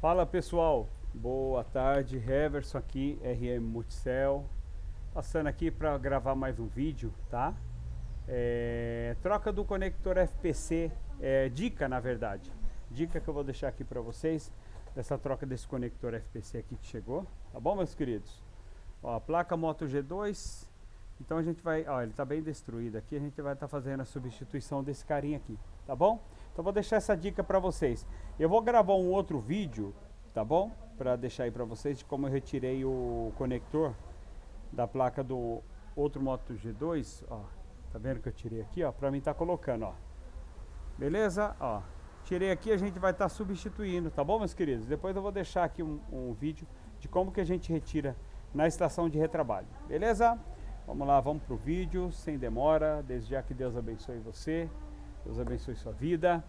Fala pessoal, boa tarde, Heverson aqui, RM Multicel, passando aqui para gravar mais um vídeo, tá? É, troca do conector FPC, é, dica na verdade, dica que eu vou deixar aqui para vocês, dessa troca desse conector FPC aqui que chegou, tá bom meus queridos? Ó, a placa Moto G2, então a gente vai, ó, ele está bem destruído aqui, a gente vai estar tá fazendo a substituição desse carinha aqui, tá bom? Então vou deixar essa dica para vocês. Eu vou gravar um outro vídeo, tá bom? Para deixar aí para vocês de como eu retirei o conector da placa do outro Moto G2, ó. Tá vendo que eu tirei aqui, ó? Para mim tá colocando, ó. Beleza? Ó. Tirei aqui, a gente vai estar tá substituindo, tá bom, meus queridos? Depois eu vou deixar aqui um, um vídeo de como que a gente retira na estação de retrabalho. Beleza? Vamos lá, vamos pro vídeo, sem demora. Desde já que Deus abençoe você. Deus abençoe sua vida.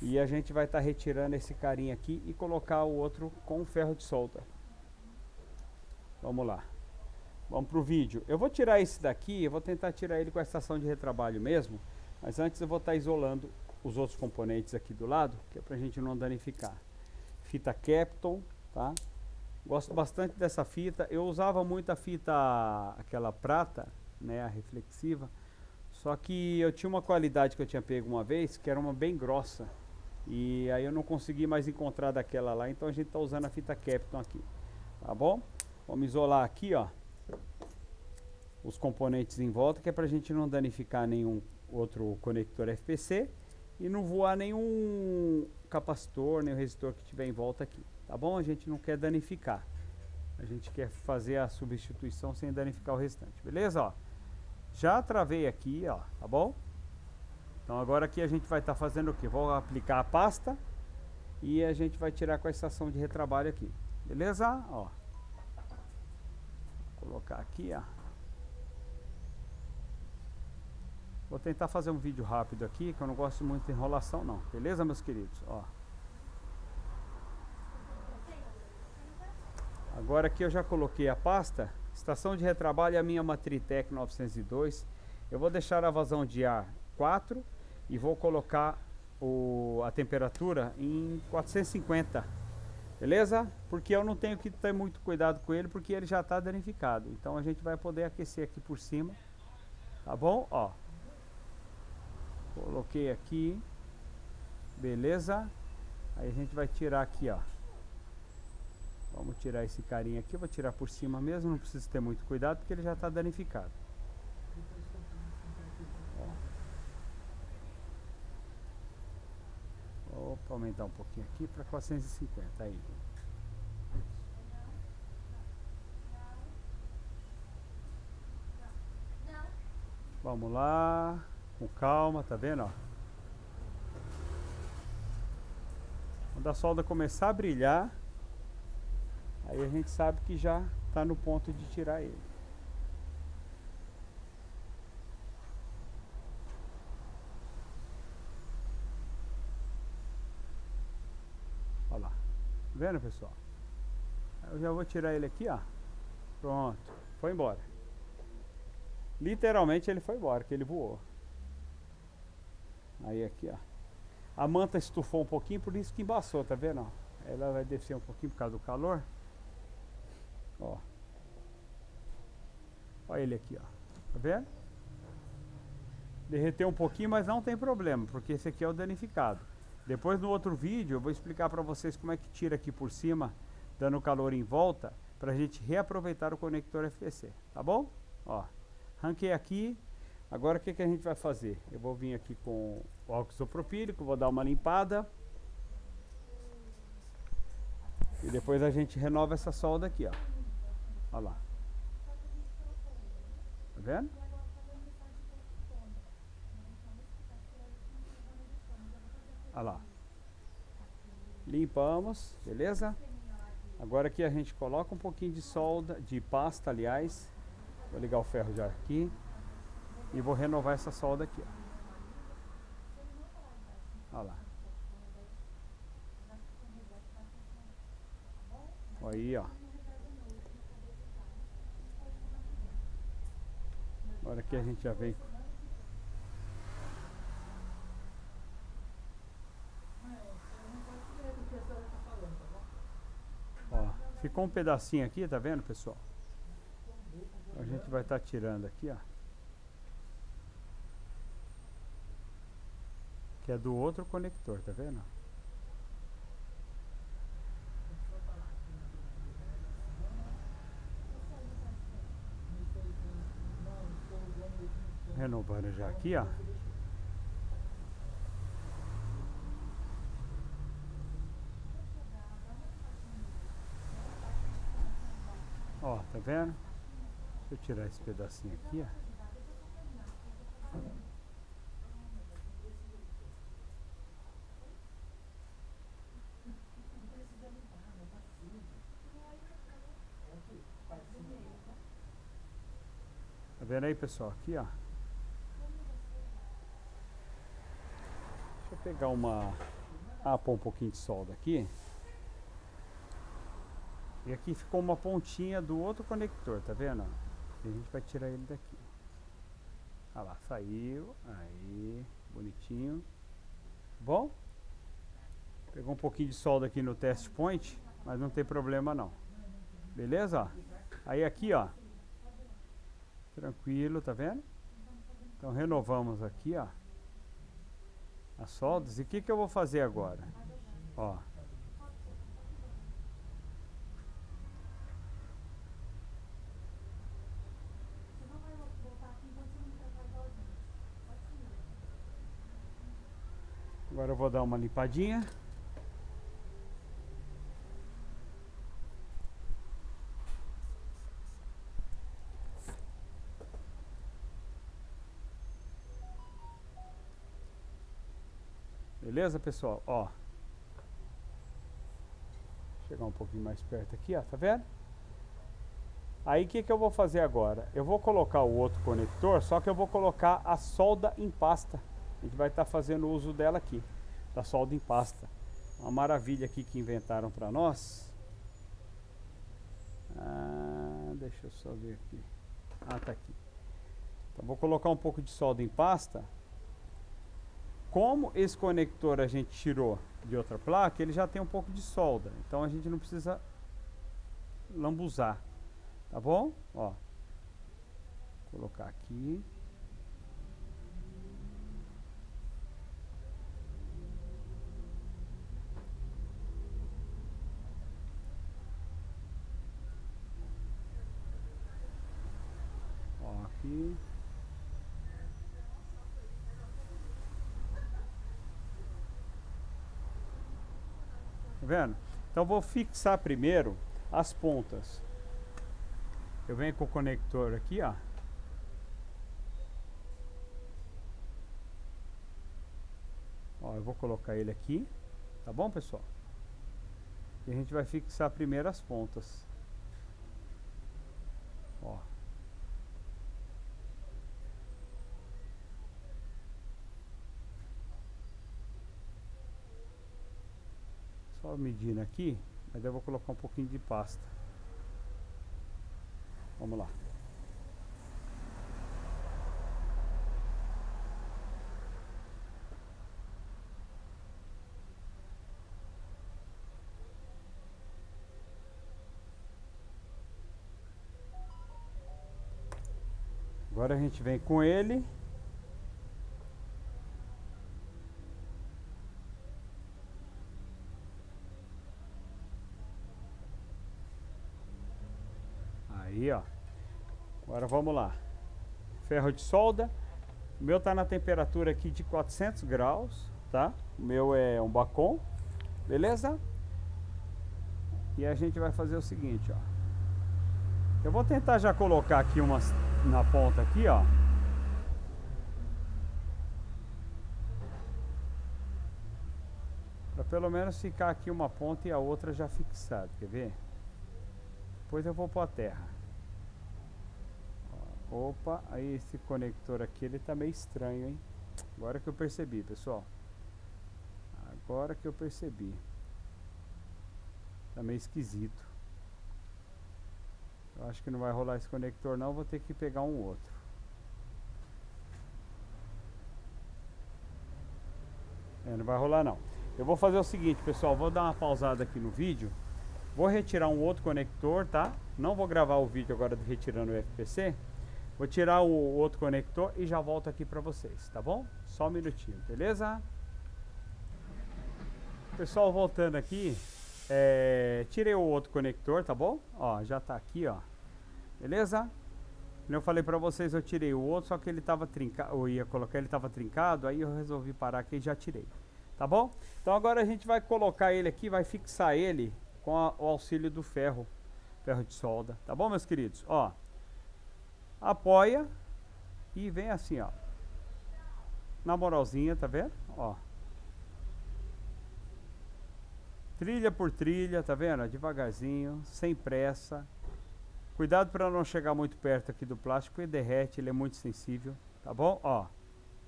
E a gente vai estar tá retirando esse carinha aqui e colocar o outro com ferro de solda. Vamos lá. Vamos para o vídeo. Eu vou tirar esse daqui, eu vou tentar tirar ele com a estação de retrabalho mesmo. Mas antes eu vou estar tá isolando os outros componentes aqui do lado, que é para a gente não danificar. Fita Capton, tá? Gosto bastante dessa fita. Eu usava muito a fita, aquela prata, né, a reflexiva. Só que eu tinha uma qualidade que eu tinha pego uma vez, que era uma bem grossa. E aí eu não consegui mais encontrar daquela lá, então a gente está usando a fita Capton aqui. Tá bom? Vamos isolar aqui, ó. Os componentes em volta, que é para a gente não danificar nenhum outro conector FPC. E não voar nenhum capacitor, nem resistor que tiver em volta aqui. Tá bom? A gente não quer danificar. A gente quer fazer a substituição sem danificar o restante. Beleza? Ó. Já travei aqui, ó, tá bom? Então agora aqui a gente vai estar tá fazendo o que? Vou aplicar a pasta e a gente vai tirar com a estação de retrabalho aqui. Beleza? Ó. Vou colocar aqui, ó. Vou tentar fazer um vídeo rápido aqui, que eu não gosto muito de enrolação não. Beleza, meus queridos? Ó. Agora aqui eu já coloquei a pasta Estação de retrabalho é a minha Matritec 902. Eu vou deixar a vazão de ar 4 e vou colocar o, a temperatura em 450. Beleza? Porque eu não tenho que ter muito cuidado com ele porque ele já está danificado. Então a gente vai poder aquecer aqui por cima. Tá bom? Ó. Coloquei aqui. Beleza? Aí a gente vai tirar aqui, ó. Vamos tirar esse carinha aqui, vou tirar por cima mesmo, não precisa ter muito cuidado porque ele já está danificado. Opa, aumentar um pouquinho aqui para 450 aí. Vamos lá, com calma, tá vendo? Ó? Quando a solda começar a brilhar, Aí a gente sabe que já está no ponto de tirar ele. Olha lá. Tá vendo, pessoal? Eu já vou tirar ele aqui, ó. Pronto. Foi embora. Literalmente ele foi embora, que ele voou. Aí aqui, ó. A manta estufou um pouquinho, por isso que embaçou, tá vendo? Ela vai descer um pouquinho por causa do calor. Ó. Olha ele aqui, ó. Tá vendo? Derreteu um pouquinho, mas não tem problema, porque esse aqui é o danificado. Depois no outro vídeo eu vou explicar para vocês como é que tira aqui por cima, dando calor em volta, para a gente reaproveitar o conector FPC, tá bom? Ó, ranquei aqui. Agora o que, que a gente vai fazer? Eu vou vir aqui com o álcool isopropílico, vou dar uma limpada. E depois a gente renova essa solda aqui, ó. Olha lá. Tá vendo? Olha lá. Limpamos, beleza? Agora aqui a gente coloca um pouquinho de solda, de pasta, aliás. Vou ligar o ferro já aqui. E vou renovar essa solda aqui. Olha lá. Aí, ó. Agora que a gente já vem Ficou um pedacinho aqui, tá vendo, pessoal? A gente vai estar tá tirando aqui, ó. Que é do outro conector, tá vendo? Renovando já aqui, ó. Ó, tá vendo? Deixa eu tirar esse pedacinho aqui, ó. Tá vendo aí, pessoal? Aqui, ó. Eu pegar uma... Ah, pôr um pouquinho de solda aqui. E aqui ficou uma pontinha do outro conector, tá vendo? E a gente vai tirar ele daqui. Olha lá, saiu. Aí, bonitinho. Bom? Pegou um pouquinho de solda aqui no test point, mas não tem problema não. Beleza? Aí aqui, ó. Tranquilo, tá vendo? Então renovamos aqui, ó. As soldas. E o que, que eu vou fazer agora? Ó. Agora eu vou dar uma limpadinha. Beleza, pessoal? Ó. Chegar um pouquinho mais perto aqui, ó. Tá vendo? Aí o que, que eu vou fazer agora? Eu vou colocar o outro conector, só que eu vou colocar a solda em pasta. A gente vai estar tá fazendo uso dela aqui, da solda em pasta. Uma maravilha aqui que inventaram para nós. Ah, deixa eu só ver aqui. Ah, tá aqui. Então vou colocar um pouco de solda em pasta. Como esse conector a gente tirou de outra placa, ele já tem um pouco de solda. Então a gente não precisa lambuzar. Tá bom? Ó. Colocar aqui. aqui. Vendo? Então vou fixar primeiro as pontas. Eu venho com o conector aqui, ó. Ó, eu vou colocar ele aqui, tá bom, pessoal? E a gente vai fixar primeiro as pontas. Ó. Só medindo aqui, mas eu vou colocar um pouquinho de pasta. Vamos lá. Agora a gente vem com ele Ó. Agora vamos lá. Ferro de solda. O meu tá na temperatura aqui de 400 graus, tá? O meu é um bacon, beleza? E a gente vai fazer o seguinte, ó. Eu vou tentar já colocar aqui umas na ponta aqui, ó. Para pelo menos ficar aqui uma ponta e a outra já fixada, quer ver? Depois eu vou pôr a terra. Opa, aí esse conector aqui, ele tá meio estranho, hein? Agora que eu percebi, pessoal. Agora que eu percebi. Tá meio esquisito. Eu acho que não vai rolar esse conector não, vou ter que pegar um outro. É, não vai rolar não. Eu vou fazer o seguinte, pessoal, vou dar uma pausada aqui no vídeo. Vou retirar um outro conector, tá? Não vou gravar o vídeo agora retirando o FPC. Vou tirar o outro conector e já volto aqui para vocês, tá bom? Só um minutinho, beleza? Pessoal, voltando aqui, é, tirei o outro conector, tá bom? Ó, já tá aqui, ó. Beleza? Como eu falei pra vocês, eu tirei o outro, só que ele tava trincado, eu ia colocar, ele tava trincado, aí eu resolvi parar aqui e já tirei. Tá bom? Então agora a gente vai colocar ele aqui, vai fixar ele com a, o auxílio do ferro, ferro de solda. Tá bom, meus queridos? Ó, apoia e vem assim, ó. Na moralzinha, tá vendo? Ó. Trilha por trilha, tá vendo? Devagarzinho, sem pressa. Cuidado para não chegar muito perto aqui do plástico, ele derrete, ele é muito sensível, tá bom? Ó,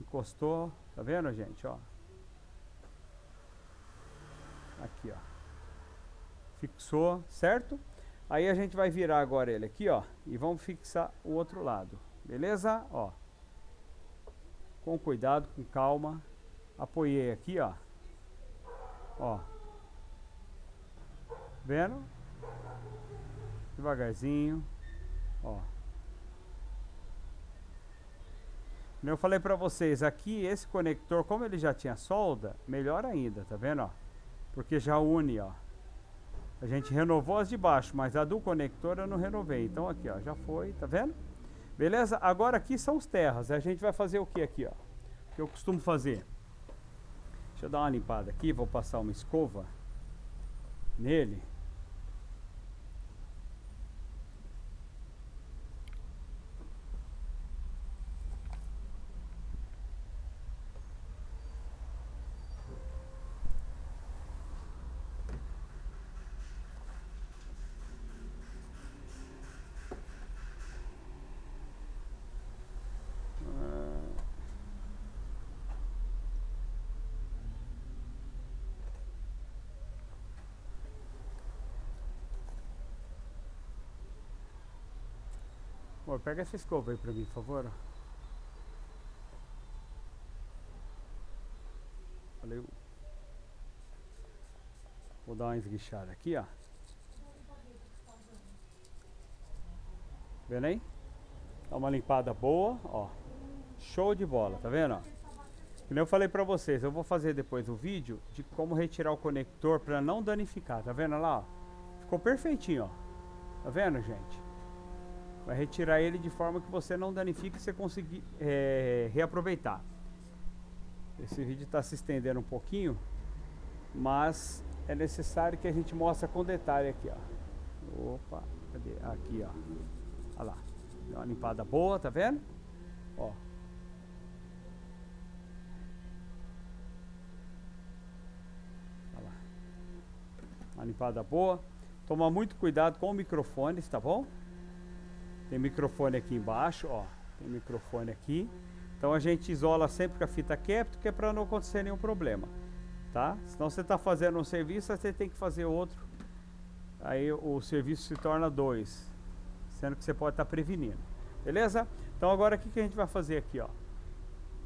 encostou, tá vendo, gente? Ó. Aqui, ó. Fixou, certo? Aí a gente vai virar agora ele aqui, ó, e vamos fixar o outro lado, beleza? Ó. Com cuidado, com calma. Apoiei aqui, ó. Ó. Vendo? Devagarzinho. Ó. Eu falei pra vocês, aqui esse conector, como ele já tinha solda, melhor ainda, tá vendo, ó? Porque já une, ó. A gente renovou as de baixo, mas a do conector eu não renovei. Então aqui, ó, já foi, tá vendo? Beleza? Agora aqui são os terras. A gente vai fazer o que aqui, ó? O que eu costumo fazer? Deixa eu dar uma limpada aqui, vou passar uma escova nele. Pega essa escova aí pra mim, por favor. Valeu. Vou dar uma esguichada aqui, ó. Vendo aí? Dá uma limpada boa, ó. Show de bola, tá vendo? Como eu falei pra vocês, eu vou fazer depois o vídeo de como retirar o conector pra não danificar, tá vendo lá? Ficou perfeitinho, ó. Tá vendo, gente? Vai retirar ele de forma que você não danifique e você conseguir é, reaproveitar. Esse vídeo está se estendendo um pouquinho, mas é necessário que a gente mostre com detalhe aqui, ó. Opa, cadê? Aqui, ó. Olha lá. Deu uma limpada boa, tá vendo? Ó. Uma limpada boa. Toma muito cuidado com o microfone, tá bom? Tem microfone aqui embaixo, ó. Tem microfone aqui. Então a gente isola sempre com a fita capto, que é para não acontecer nenhum problema, tá? Senão você está fazendo um serviço, você tem que fazer outro. Aí o serviço se torna dois, sendo que você pode estar tá prevenindo. Beleza? Então agora o que, que a gente vai fazer aqui, ó?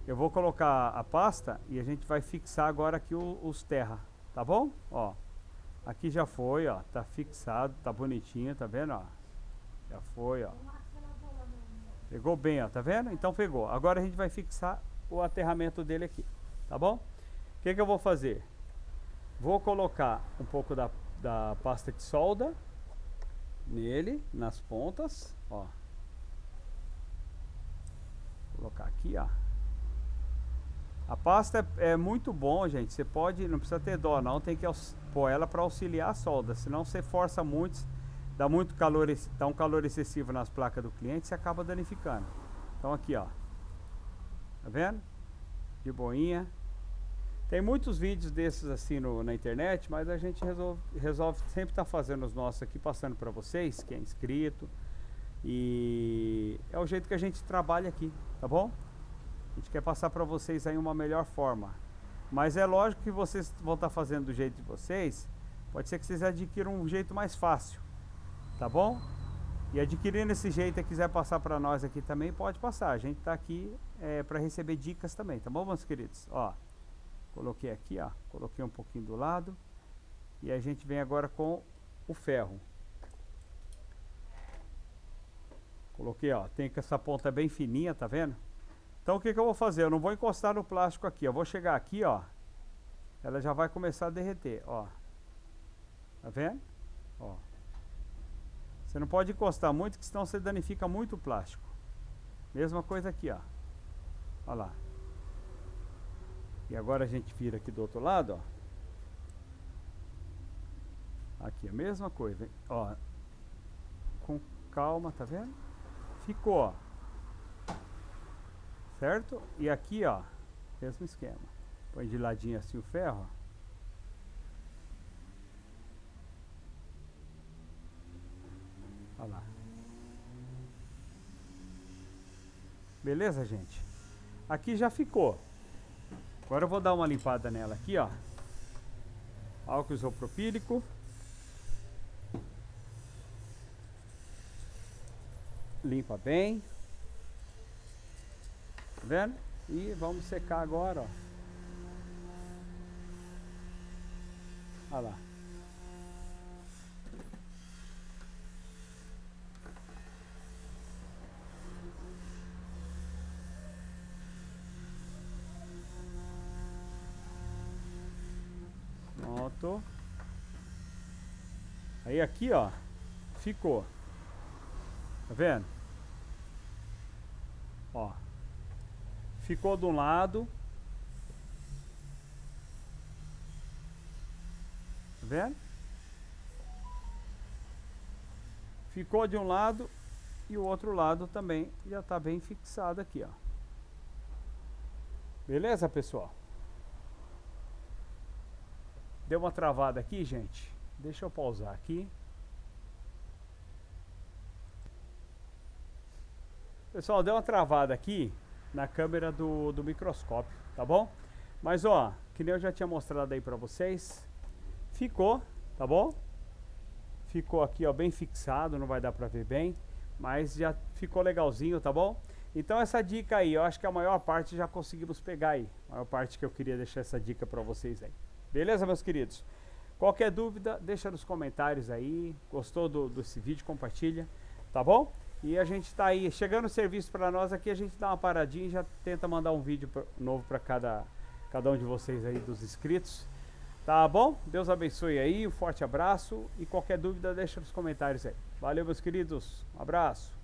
Eu vou colocar a pasta e a gente vai fixar agora aqui os terra, tá bom? Ó, aqui já foi, ó, tá fixado, tá bonitinho, tá vendo, ó? Já foi, ó. Pegou bem, ó, tá vendo? Então pegou. Agora a gente vai fixar o aterramento dele aqui, tá bom? O que, que eu vou fazer? Vou colocar um pouco da, da pasta de solda nele, nas pontas, ó. Vou colocar aqui, ó. A pasta é, é, muito bom, gente. Você pode, não precisa ter dó, não. Tem que pôr ela para auxiliar a solda. Senão você força muito dá muito calor, dá um calor excessivo nas placas do cliente, você acaba danificando. Então aqui, ó. Tá vendo? De boinha. Tem muitos vídeos desses assim no, na internet, mas a gente resolve, resolve sempre estar tá fazendo os nossos aqui, passando para vocês, que é inscrito. E é o jeito que a gente trabalha aqui, tá bom? A gente quer passar para vocês aí uma melhor forma. Mas é lógico que vocês vão estar tá fazendo do jeito de vocês. Pode ser que vocês adquiram um jeito mais fácil tá bom? E adquirindo esse jeito e quiser passar para nós aqui também, pode passar. A gente está aqui é, para receber dicas também, tá bom, meus queridos? Ó, coloquei aqui, ó, coloquei um pouquinho do lado. E a gente vem agora com o ferro. Coloquei, ó, tem que essa ponta bem fininha, tá vendo? Então o que, que eu vou fazer? Eu não vou encostar no plástico aqui, eu vou chegar aqui, ó. Ela já vai começar a derreter, ó. Tá vendo? Ó. Você não pode encostar muito, que senão você danifica muito o plástico. Mesma coisa aqui, ó. Olha lá. E agora a gente vira aqui do outro lado, ó. Aqui, a mesma coisa, ó. Com calma, tá vendo? Ficou, ó. Certo? E aqui, ó, mesmo esquema. Põe de ladinho assim o ferro, ó. Olha lá. Beleza, gente? Aqui já ficou. Agora eu vou dar uma limpada nela aqui, ó. Álcool isopropílico. Limpa bem. Tá vendo? E vamos secar agora, ó. Olha lá. Aí aqui, ó, ficou. Tá vendo? Ó. Ficou de um lado. Tá vendo? Ficou de um lado e o outro lado também já está bem fixado aqui, ó. Beleza, pessoal? Deu uma travada aqui, gente. Deixa eu pausar aqui. Pessoal, deu uma travada aqui na câmera do, do microscópio, tá bom? Mas ó, que nem eu já tinha mostrado aí pra vocês, ficou, tá bom? Ficou aqui ó, bem fixado, não vai dar pra ver bem, mas já ficou legalzinho, tá bom? Então essa dica aí, eu acho que a maior parte já conseguimos pegar aí. A maior parte que eu queria deixar essa dica pra vocês aí. Beleza, meus queridos? Qualquer dúvida, deixa nos comentários aí. Gostou do, desse vídeo, compartilha, tá bom? E a gente está aí, chegando o serviço para nós aqui, a gente dá uma paradinha e já tenta mandar um vídeo novo para cada, cada um de vocês aí, dos inscritos. Tá bom? Deus abençoe aí, um forte abraço e qualquer dúvida deixa nos comentários aí. Valeu, meus queridos, um abraço.